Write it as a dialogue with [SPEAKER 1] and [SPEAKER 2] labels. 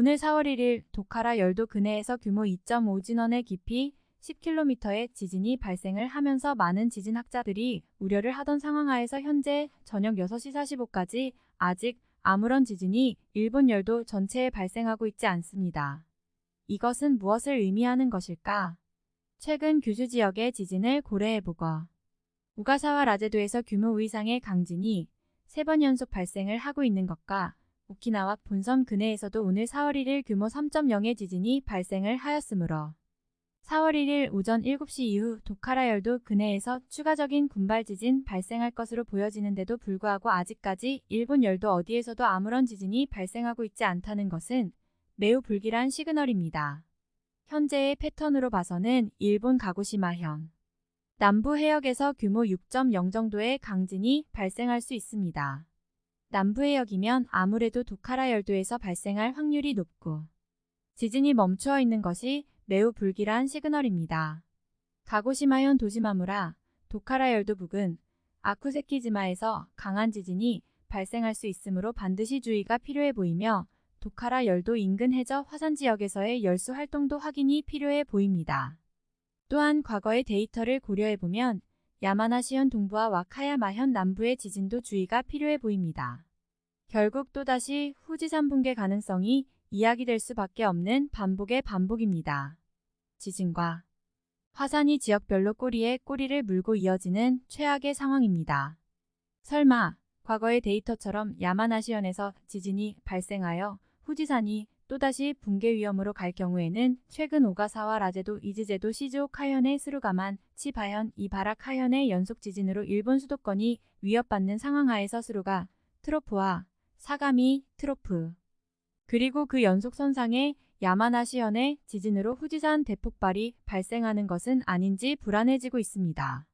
[SPEAKER 1] 오늘 4월 1일 도카라 열도 근해에서 규모 2.5 진원의 깊이 10km의 지진이 발생을 하면서 많은 지진학자들이 우려를 하던 상황하에서 현재 저녁 6시 45까지 아직 아무런 지진이 일본 열도 전체에 발생하고 있지 않습니다. 이것은 무엇을 의미하는 것일까? 최근 규슈 지역의 지진을 고려해보고 우가사와 라제도에서 규모 5 이상의 강진이 3번 연속 발생을 하고 있는 것과 오키나와 본섬 근해에서도 오늘 4월 1일 규모 3.0의 지진이 발생을 하였으므로 4월 1일 오전 7시 이후 도카라 열도 근해에서 추가적인 군발 지진 발생할 것으로 보여지는데도 불구하고 아직까지 일본 열도 어디에서도 아무런 지진이 발생하고 있지 않다는 것은 매우 불길한 시그널입니다. 현재의 패턴으로 봐서는 일본 가고시마현 남부 해역에서 규모 6.0 정도의 강진이 발생할 수 있습니다. 남부 해역이면 아무래도 도카라 열도에서 발생할 확률이 높고 지진이 멈추어 있는 것이 매우 불길한 시그널입니다. 가고시마현 도시마무라 도카라 열도 부근 아쿠세키지마에서 강한 지진이 발생할 수 있으므로 반드시 주의가 필요해 보이며 도카라 열도 인근 해저 화산 지역에서의 열수 활동도 확인이 필요해 보입니다. 또한 과거의 데이터를 고려해보면 야마나시현 동부와 와카야마현 남부의 지진도 주의가 필요해 보입니다. 결국 또다시 후지산 붕괴 가능성이 이야기될 수밖에 없는 반복의 반복입니다. 지진과 화산이 지역별로 꼬리에 꼬리를 물고 이어지는 최악의 상황입니다. 설마 과거의 데이터처럼 야마나시현에서 지진이 발생하여 후지산이 또다시 붕괴 위험으로 갈 경우에는 최근 오가사와라제도 이즈제도 시즈오카현의 스루가만 치바현 이바라키현의 연속 지진으로 일본 수도권이 위협받는 상황하에서 스루가 트로프와 사가미 트로프 그리고 그 연속 선상에 야마나시현의 지진으로 후지산 대폭발이 발생하는 것은 아닌지 불안해지고 있습니다.